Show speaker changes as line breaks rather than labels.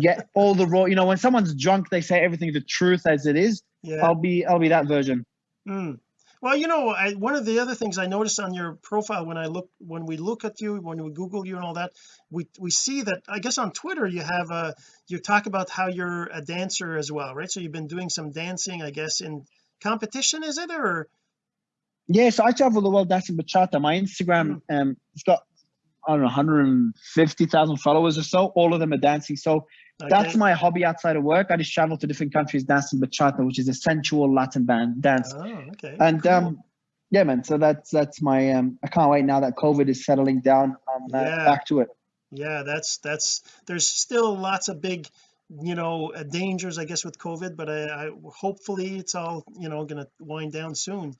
get all the raw you know when someone's drunk they say everything the truth as it is.
Yeah.
I'll be I'll be that version.
Mm. well you know I, one of the other things I noticed on your profile when I look when we look at you when we google you and all that we we see that I guess on Twitter you have a you talk about how you're a dancer as well right? So you've been doing some dancing I guess in competition is it or?
Yeah so I travel the world dancing bachata my Instagram
Mm.
um it's got I don't know 150,000 followers or so all of them are dancing. So that's my hobby outside of work. I just travel to different countries dancing bachata which is a sensual Latin band dance.
Oh okay.
And
cool.
um yeah man so that's that's my um I can't wait now that COVID is settling down I'm uh,
Yeah.
back to it.
Yeah that's that's there's still lots of big you know uh, dangers I guess with COVID but I, I hopefully it's all you know gonna wind down soon